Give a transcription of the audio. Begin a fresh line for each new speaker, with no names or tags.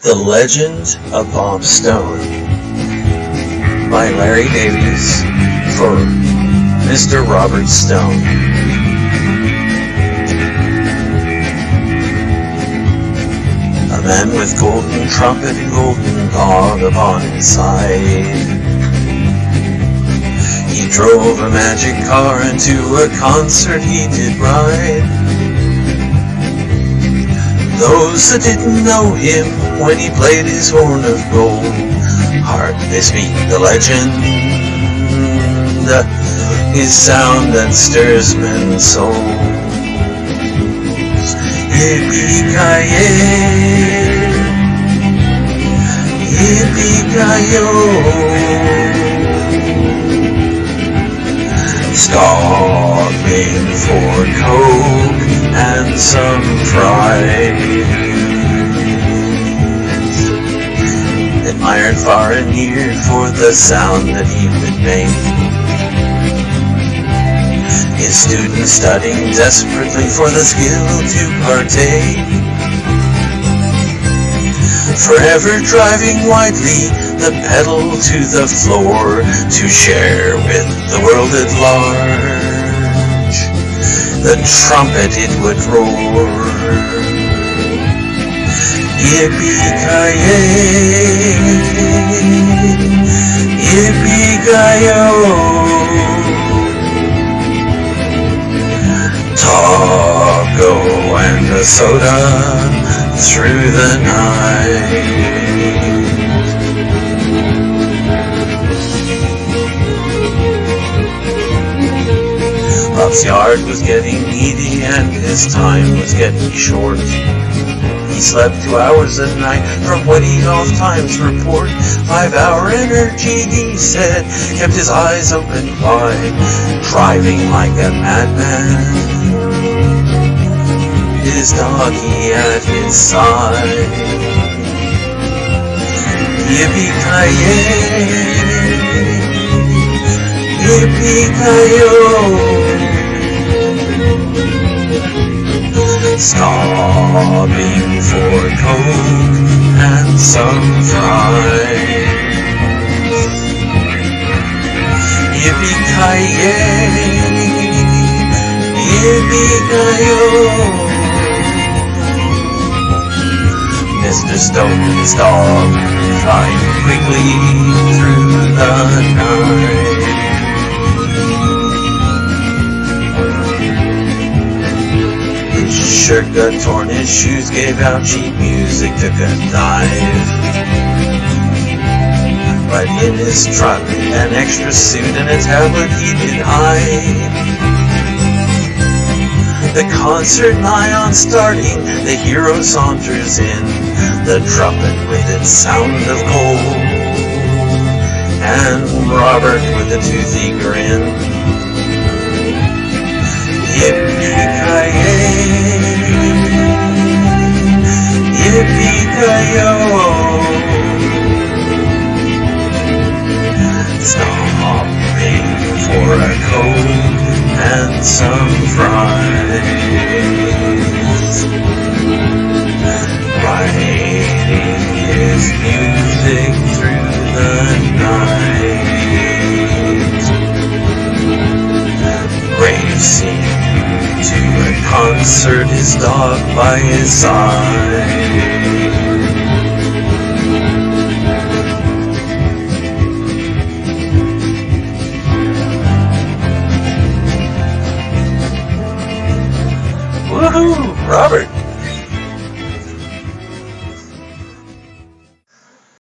The Legend of Bob Stone by Larry Davies for Mr. Robert Stone. A man with golden trumpet and golden dog upon his side. He drove a magic car into a concert he did ride. Those that didn't know him when he played his horn of gold, heart they speak the legend, his sound that stirs men's souls. Yippee-ki-yay, yippee-ki-yo, for coke and some fries. Admired far and near for the sound that he would make. His students studying desperately for the skill to partake. Forever driving widely, the pedal to the floor to share with the world at large. The trumpet it would roar. Yippee-ki-yay, yippee-ki-yo. Taco and a soda through the night. Bob's yard was getting needy and his time was getting short. He slept two hours a night from what he off Times report. Five hour energy, he said, kept his eyes open wide, driving like a madman. His doggy at his side. Yippee-ki-yay, yippee-ki-yo. Stopping for coke and some fries. Yippee-ki-yay, yippee-ki-yo. Mr. Stone's dog flying quickly shirt got torn, his shoes gave out, cheap music took a dive. Right in his truck, an extra suit and a tablet he did hide. The concert nigh on starting, the hero saunters in, the trumpet with its sound of coal, and Robert with a toothy grin. Yippee-ki-yay. For a coke and some fries. Writing his music through the night. Racing to a concert, his dog by his side. Woohoo! Robert,